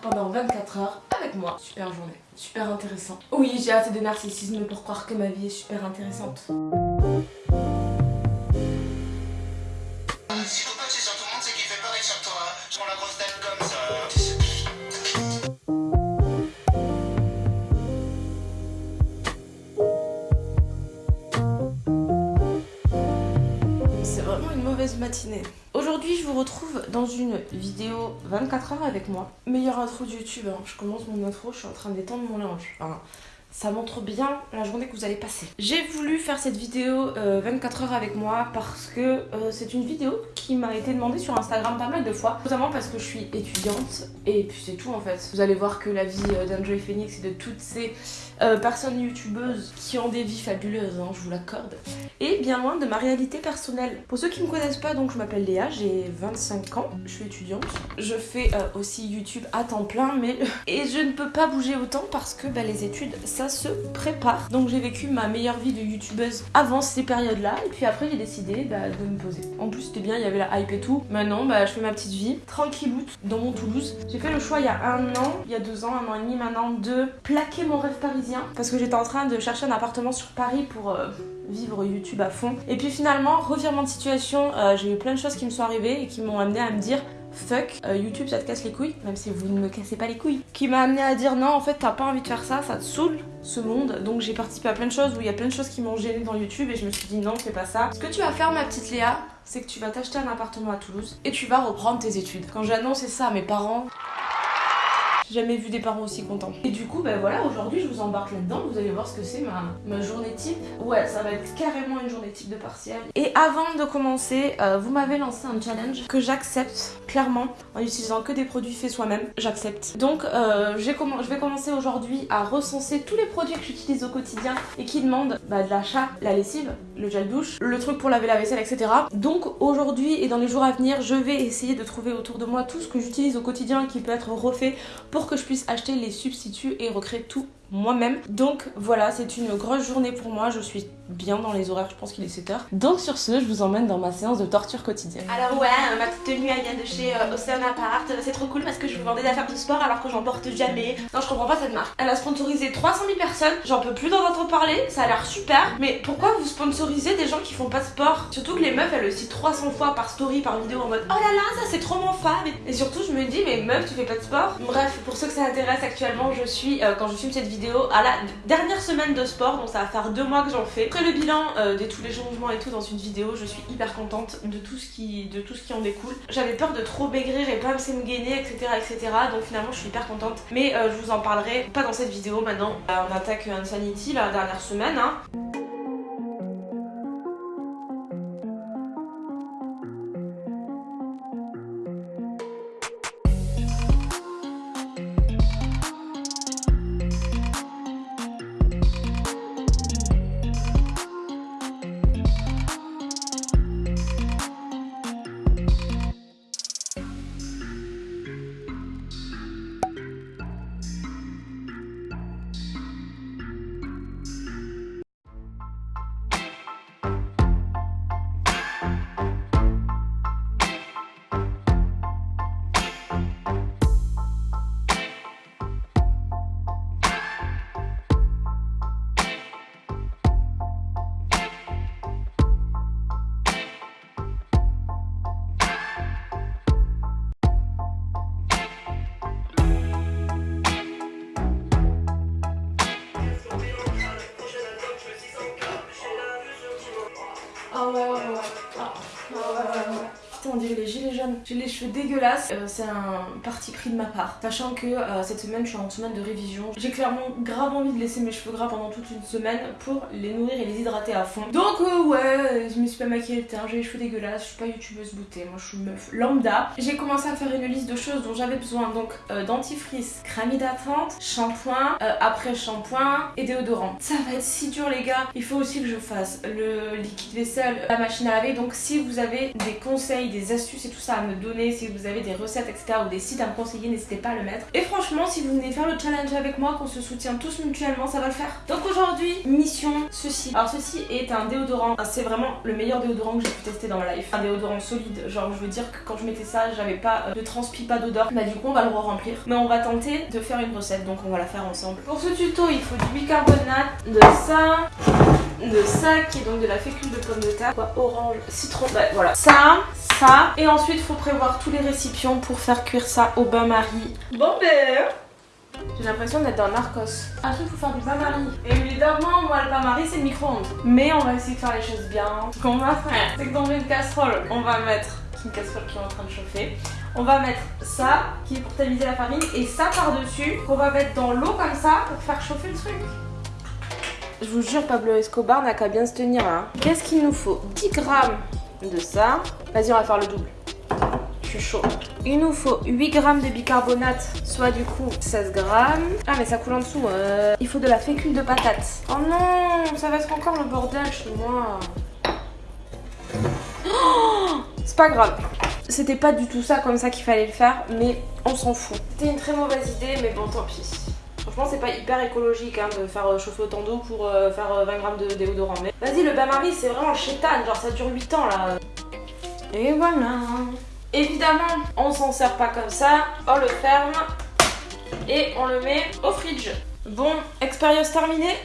Pendant 24 heures avec moi. Super journée, super intéressant. Oui, j'ai assez de narcissisme pour croire que ma vie est super intéressante. Matinée. Aujourd'hui, je vous retrouve dans une vidéo 24 heures avec moi. Meilleure intro de YouTube, hein. je commence mon intro, je suis en train d'étendre mon linge. Enfin, ça montre bien la journée que vous allez passer. J'ai voulu faire cette vidéo euh, 24 heures avec moi parce que euh, c'est une vidéo qui m'a été demandée sur Instagram pas mal de fois. Notamment parce que je suis étudiante et puis c'est tout en fait. Vous allez voir que la vie euh, d'Enjoy Phoenix et de toutes ces euh, personnes youtubeuses qui ont des vies fabuleuses, hein, je vous l'accorde, et bien loin de ma réalité personnelle. Pour ceux qui me connaissent pas, donc je m'appelle Léa, j'ai 25 ans, je suis étudiante. Je fais euh, aussi YouTube à temps plein, mais et je ne peux pas bouger autant parce que bah, les études, ça se prépare. Donc j'ai vécu ma meilleure vie de youtubeuse avant ces périodes-là, et puis après j'ai décidé bah, de me poser. En plus c'était bien, il y avait la hype et tout. Maintenant, bah, je fais ma petite vie, tranquilloute, dans mon Toulouse. J'ai fait le choix il y a un an, il y a deux ans, un an et demi maintenant, de plaquer mon rêve parisien parce que j'étais en train de chercher un appartement sur Paris pour euh, vivre YouTube à fond. Et puis finalement, revirement de situation, euh, j'ai eu plein de choses qui me sont arrivées et qui m'ont amené à me dire fuck, euh, YouTube ça te casse les couilles, même si vous ne me cassez pas les couilles. Qui m'a amené à dire non, en fait t'as pas envie de faire ça, ça te saoule ce monde. Donc j'ai participé à plein de choses où il y a plein de choses qui m'ont gêné dans YouTube et je me suis dit non, fais pas ça. Ce que tu vas faire, ma petite Léa, c'est que tu vas t'acheter un appartement à Toulouse et tu vas reprendre tes études. Quand j'ai ça à mes parents, j'ai jamais vu des parents aussi contents. Et du coup, ben voilà, aujourd'hui je vous embarque là-dedans. Vous allez voir ce que c'est ma, ma journée type. Ouais, ça va être carrément une journée type de partiel. Et avant de commencer, euh, vous m'avez lancé un challenge que j'accepte en utilisant que des produits faits soi-même. J'accepte. Donc, euh, je vais commencer aujourd'hui à recenser tous les produits que j'utilise au quotidien et qui demandent bah, de l'achat, la lessive, le gel douche, le truc pour laver la vaisselle, etc. Donc aujourd'hui et dans les jours à venir, je vais essayer de trouver autour de moi tout ce que j'utilise au quotidien qui peut être refait pour que je puisse acheter les substituts et recréer tout moi-même. Donc voilà, c'est une grosse journée pour moi, je suis bien dans les horaires, je pense qu'il est 7h. Donc sur ce, je vous emmène dans ma séance de torture quotidienne. Alors ouais, ma petite tenue elle vient de chez euh, Ocean Apart, c'est trop cool parce que je vous vends des affaires de sport alors que j'en porte jamais. Non, je comprends pas cette marque. Elle a sponsorisé 300 000 personnes, j'en peux plus d'en entendre parler, ça a l'air super. Mais pourquoi vous sponsorisez des gens qui font pas de sport? Surtout que les meufs elles le citent 300 fois par story, par vidéo en mode oh là là, ça c'est trop mon femme. Et surtout je me dis mais meuf tu fais pas de sport? Bref, pour ceux que ça intéresse actuellement, je suis, euh, quand je filme cette vidéo, à la dernière semaine de sport, donc ça va faire deux mois que j'en fais. Après le bilan euh, de tous les changements et tout dans une vidéo, je suis hyper contente de tout ce qui, de tout ce qui en découle. J'avais peur de trop maigrir et pas me gainer, etc., etc. Donc finalement je suis hyper contente. Mais euh, je vous en parlerai pas dans cette vidéo maintenant. Euh, on attaque Insanity la dernière semaine. Hein. On dirait les gilets jaunes. J'ai les cheveux dégueulasses. Euh, c'est un parti pris de ma part. Sachant que euh, cette semaine, je suis en semaine de révision. J'ai clairement grave envie de laisser mes cheveux gras pendant toute une semaine pour les nourrir et les hydrater à fond. Donc, euh, ouais, je me suis pas maquillée le teint. J'ai les cheveux dégueulasses. Je suis pas youtubeuse beauté. Moi, je suis meuf lambda. J'ai commencé à faire une liste de choses dont j'avais besoin. Donc, dentifrice, crème hydratante, shampoing, après shampoing et déodorant. Ça va être si dur, les gars. Il faut aussi que je fasse le liquide vaisselle, la machine à laver. Donc, si vous avez des conseils, des astuces et tout ça à me donner, si vous avez des recettes, etc., ou des sites à me conseiller, n'hésitez pas à le mettre. Et franchement, si vous venez faire le challenge avec moi, qu'on se soutient tous mutuellement, ça va le faire. Donc aujourd'hui, mission ceci. Alors ceci est un déodorant, ah, c'est vraiment le meilleur déodorant que j'ai pu tester dans ma life. Un déodorant solide, genre je veux dire que quand je mettais ça, j'avais pas euh, de transpi, pas d'odeur. Bah du coup, on va le re-remplir. Mais on va tenter de faire une recette, donc on va la faire ensemble. Pour ce tuto, il faut du bicarbonate, de ça, de ça qui est donc de la fécule de pomme de terre, quoi, orange, citron, bah, voilà. Ça, ça, et ensuite il faut prévoir tous les récipients pour faire cuire ça au bain-marie. Bon ben j'ai l'impression d'être dans Narcos. Ensuite, il faut faire du bain-marie. Et évidemment, moi, le bain-marie, c'est le micro-ondes. Mais on va essayer de faire les choses bien. Ce qu'on va faire, c'est que dans une casserole, on va mettre une casserole qui est en train de chauffer. On va mettre ça, qui est pour tamiser la farine, et ça par-dessus, qu'on va mettre dans l'eau comme ça pour faire chauffer le truc. Je vous jure, Pablo Escobar n'a qu'à bien se tenir là. Hein. Qu'est-ce qu'il nous faut? 10 grammes de ça. Vas-y, on va faire le double. Je suis chaud. Il nous faut 8 grammes de bicarbonate, soit du coup 16 grammes. Ah mais ça coule en dessous. Euh. Il faut de la fécule de patate. Oh non, ça va être encore le bordel chez moi. Oh, c'est pas grave. C'était pas du tout ça comme ça qu'il fallait le faire, mais on s'en fout. C'était une très mauvaise idée, mais bon tant pis. Franchement, c'est pas hyper écologique hein, de faire euh, chauffer autant d'eau pour euh, faire 20 grammes de déodorant. Mais vas-y, le bain-marie, c'est vraiment chétane. Genre, ça dure 8 ans là. Et voilà. Évidemment, on s'en sert pas comme ça. On le ferme et on le met au fridge. Bon, expérience terminée.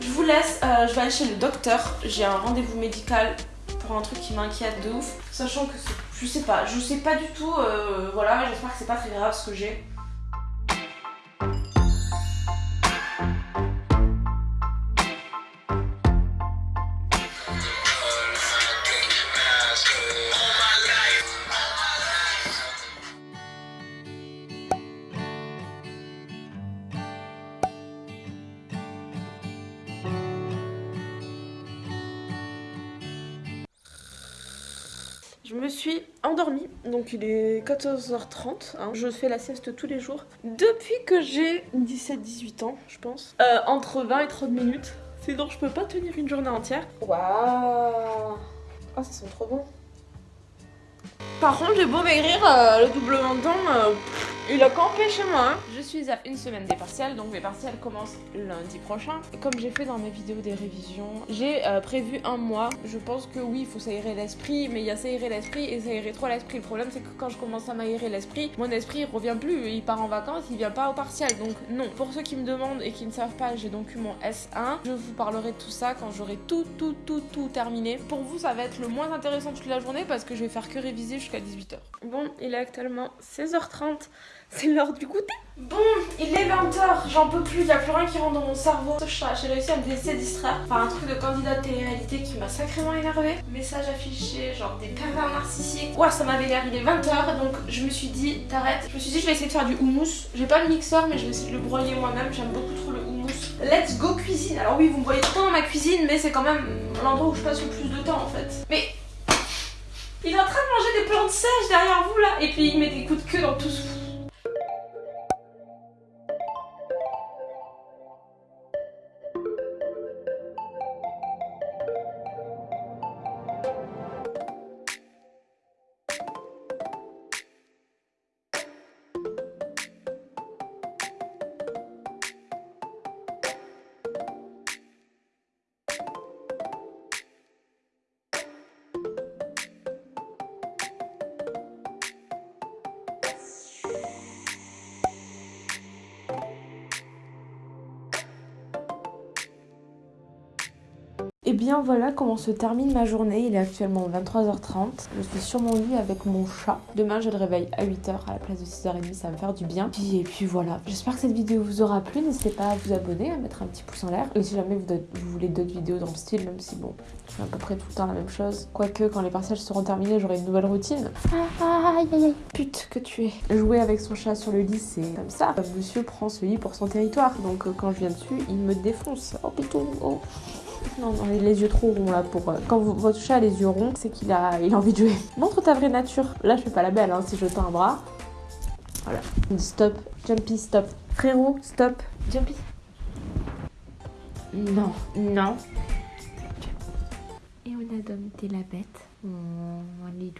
Je vous laisse, euh, je vais aller chez le docteur. J'ai un rendez-vous médical pour un truc qui m'inquiète de ouf. Sachant que je sais pas, je sais pas du tout. Euh, voilà, j'espère que c'est pas très grave ce que j'ai. Je me suis endormie, donc il est 14h30, hein. je fais la sieste tous les jours depuis que j'ai 17-18 ans, je pense. Euh, entre 20 et 30 minutes, sinon je peux pas tenir une journée entière. Waouh Oh, ça sent trop bon Par contre, j'ai beau maigrir, euh, le doublement de temps, euh, il a campé chez moi. Hein. Je suis à une semaine des partiels, donc mes partiels commencent lundi prochain. Comme j'ai fait dans mes vidéos des révisions, j'ai euh, prévu un mois. Je pense que oui, il faut s'aérer l'esprit, mais il y a s'aérer l'esprit et s'aérer trop l'esprit. Le problème, c'est que quand je commence à m'aérer l'esprit, mon esprit il revient plus. Il part en vacances, il vient pas au partiel. Donc non. Pour ceux qui me demandent et qui ne savent pas, j'ai donc eu mon S1. Je vous parlerai de tout ça quand j'aurai tout, tout, tout, tout terminé. Pour vous, ça va être le moins intéressant toute la journée parce que je vais faire que réviser jusqu'à 18h. Bon, il est actuellement 16h30. C'est l'heure du goûter. Bon, il est 20h, j'en peux plus, il n'y a plus rien qui rentre dans mon cerveau. J'ai réussi à me laisser distraire par un truc de candidat de télé-réalité qui m'a sacrément énervé. Message affiché, genre des pervers narcissiques. Ouah, ça m'avait l'air, il est 20h, donc je me suis dit, t'arrêtes. Je me suis dit, je vais essayer de faire du houmous. J'ai pas le mixeur, mais je vais essayer de le broyer moi-même. J'aime beaucoup trop le houmous. Let's go cuisine. Alors oui, vous me voyez tout dans ma cuisine, mais c'est quand même l'endroit où je passe le plus de temps en fait. Mais il est en train de manger des plantes sèches derrière vous là, et puis il met des coups de queue dans tout ce bien voilà comment se termine ma journée. Il est actuellement 23h30. Je suis sur mon lit avec mon chat. Demain je le réveille à 8h à la place de 6h30. Ça va me faire du bien. et puis voilà. J'espère que cette vidéo vous aura plu. N'hésitez pas à vous abonner, à mettre un petit pouce en l'air. Et si jamais vous, voulez d'autres vidéos dans le style, même si bon, je fais à peu près tout le temps la même chose. Quoique quand les parcelles seront terminées, j'aurai une nouvelle routine. Aïe aïe aïe. Pute que tu es. Jouer avec son chat sur le lit, c'est comme ça. Monsieur prend ce lit pour son territoire. Donc euh, quand je viens dessus, il me défonce. Oh putain, oh. Non, non, les yeux trop ronds là pour. Euh, quand votre chat a les yeux ronds, c'est qu'il a, il a envie de jouer. Montre ta vraie nature. Là, je fais pas la belle hein, si je tends un bras. Voilà. Stop. Jumpy, stop. Frérot, stop. Jumpy. Non, non. Et on a dompté la bête. Oh, elle est